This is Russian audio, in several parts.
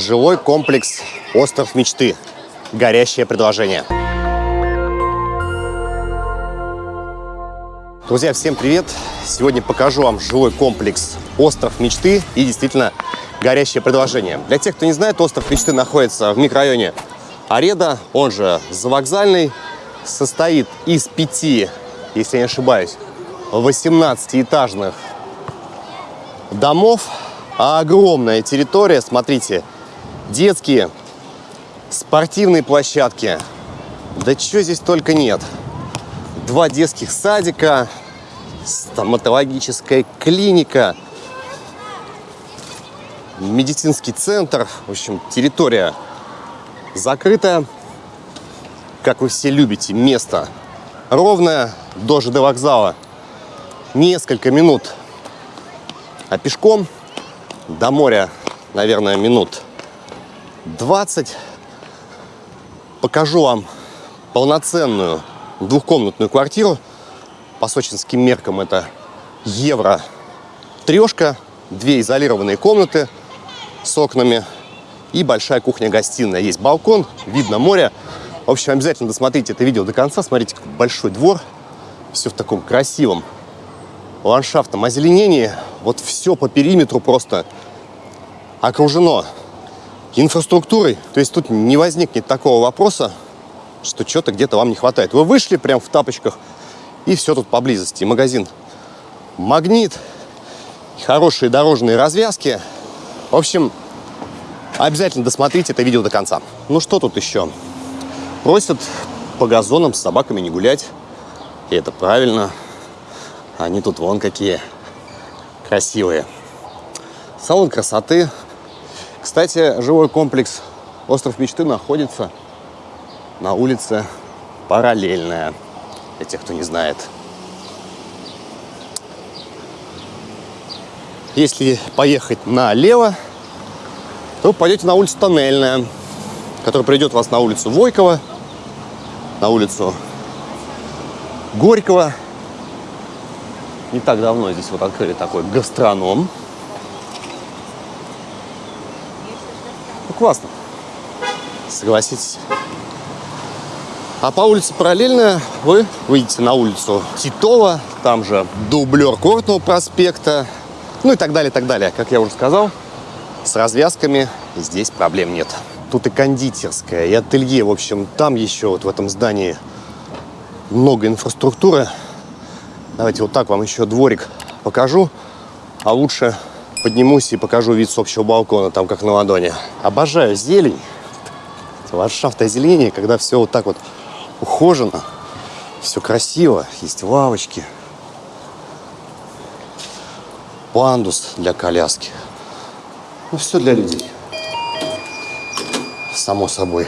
жилой комплекс «Остров мечты». Горящее предложение. Друзья, всем привет! Сегодня покажу вам жилой комплекс «Остров мечты» и действительно горящее предложение. Для тех, кто не знает, «Остров мечты» находится в микрорайоне Ареда, он же Завокзальный, состоит из пяти, если я не ошибаюсь, 18-этажных домов, а огромная территория, смотрите, детские, спортивные площадки, да чего здесь только нет. Два детских садика, стоматологическая клиника, медицинский центр. В общем, территория закрытая. Как вы все любите, место ровное до ЖД вокзала. Несколько минут. А пешком до моря, наверное, минут 20. Покажу вам полноценную двухкомнатную квартиру – по сочинским меркам это евро трешка, две изолированные комнаты с окнами и большая кухня-гостиная. Есть балкон, видно море. В общем, обязательно досмотрите это видео до конца. Смотрите, какой большой двор. Все в таком красивом ландшафтном озеленении. Вот все по периметру просто окружено инфраструктурой. То есть тут не возникнет такого вопроса, что что-то где-то вам не хватает. Вы вышли прям в тапочках – и все тут поблизости. Магазин «Магнит», хорошие дорожные развязки. В общем, обязательно досмотрите это видео до конца. Ну что тут еще? Просят по газонам с собаками не гулять. И это правильно. Они тут вон какие красивые. Салон красоты. Кстати, жилой комплекс «Остров мечты» находится на улице Параллельная для тех, кто не знает. Если поехать налево, то пойдете на улицу Тоннельная, которая приведет вас на улицу Войкова, на улицу Горького. Не так давно здесь вот открыли такой гастроном. Классно. Согласитесь. А по улице параллельно вы выйдете на улицу Титова, там же дублер Кортного проспекта, ну и так далее, так далее. Как я уже сказал, с развязками здесь проблем нет. Тут и кондитерская, и ателье. В общем, там еще вот в этом здании много инфраструктуры. Давайте вот так вам еще дворик покажу. А лучше поднимусь и покажу вид с общего балкона, там как на ладони. Обожаю зелень. Ландшафт озеленения, когда все вот так вот ухожено, все красиво, есть лавочки, пандус для коляски. Ну, все для людей. Само собой,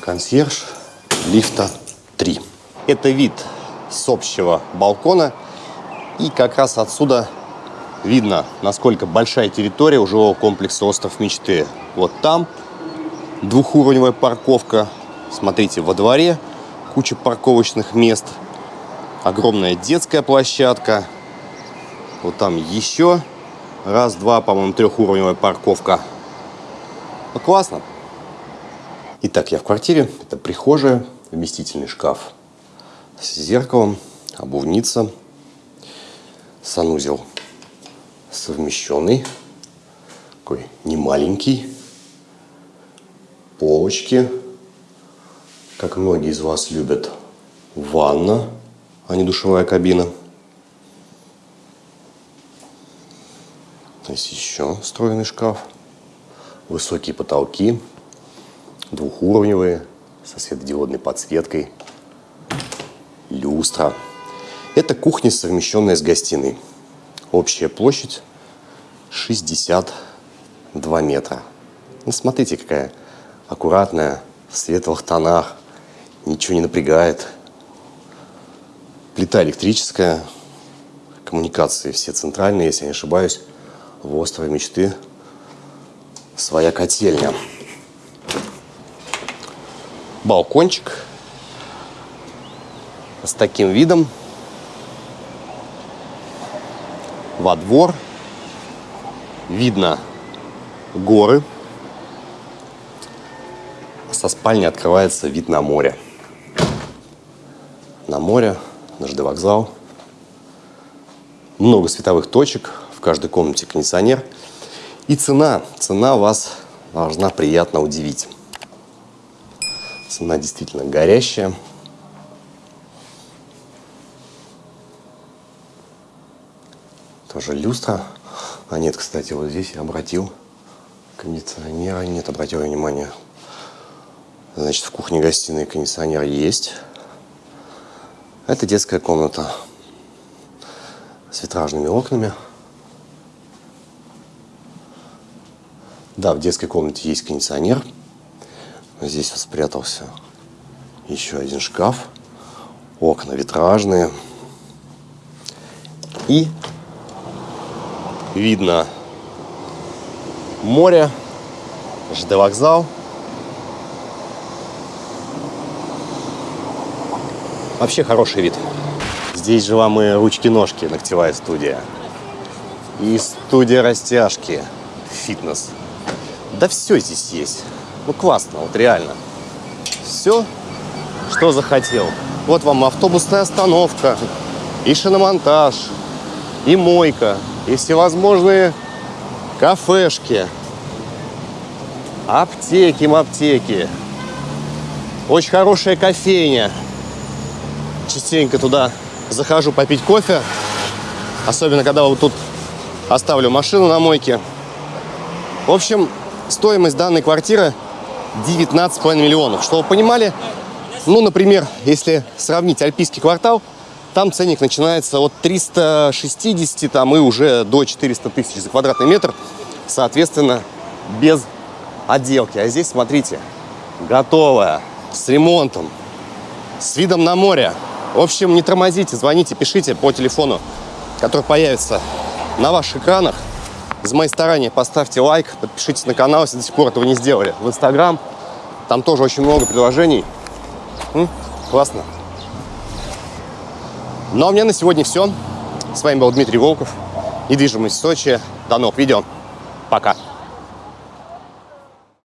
консьерж лифта 3. Это вид с общего балкона. И как раз отсюда видно, насколько большая территория у жилого комплекса «Остров мечты». Вот там двухуровневая парковка Смотрите, во дворе куча парковочных мест, огромная детская площадка. Вот там еще раз-два, по-моему, трехуровневая парковка. Ну, классно. Итак, я в квартире. Это прихожая, вместительный шкаф с зеркалом, обувница, санузел совмещенный, такой немаленький, полочки, как многие из вас любят, ванна, а не душевая кабина. Здесь еще встроенный шкаф. Высокие потолки, двухуровневые, со светодиодной подсветкой. Люстра. Это кухня, совмещенная с гостиной. Общая площадь 62 метра. Ну, смотрите, какая аккуратная, в светлых тонах ничего не напрягает. Плита электрическая, коммуникации все центральные, если я не ошибаюсь. В острове мечты своя котельня. Балкончик с таким видом во двор. Видно горы со спальни открывается вид на море. На море, на ЖД вокзал. Много световых точек, в каждой комнате кондиционер. И цена, цена вас должна приятно удивить. Цена действительно горящая. Тоже люстра. А нет, кстати, вот здесь я обратил кондиционера. Нет, обратил внимание. Значит, в кухне-гостиной кондиционер есть. Это детская комната с витражными окнами. Да, в детской комнате есть кондиционер. Здесь вот спрятался еще один шкаф. Окна витражные. И видно море, ЖД вокзал. Вообще хороший вид. Здесь же вам и ручки-ножки, ногтевая студия. И студия растяжки, фитнес. Да все здесь есть. Ну классно, вот реально. Все, что захотел. Вот вам автобусная остановка, и шиномонтаж, и мойка, и всевозможные кафешки, аптеки, аптеки. Очень хорошая кофейня. Частенько туда захожу попить кофе. Особенно, когда вот тут оставлю машину на мойке. В общем, стоимость данной квартиры 19,5 миллионов. Чтобы вы понимали, ну, например, если сравнить Альпийский квартал, там ценник начинается от 360 там, и уже до 400 тысяч за квадратный метр, соответственно, без отделки. А здесь, смотрите, готовая, с ремонтом, с видом на море. В общем, не тормозите, звоните, пишите по телефону, который появится на ваших экранах. За мои старания поставьте лайк, подпишитесь на канал, если до сих пор этого не сделали. В Инстаграм, там тоже очень много предложений. М? Классно. Ну а у меня на сегодня все. С вами был Дмитрий Волков. Недвижимость в Сочи. До новых видео. Пока.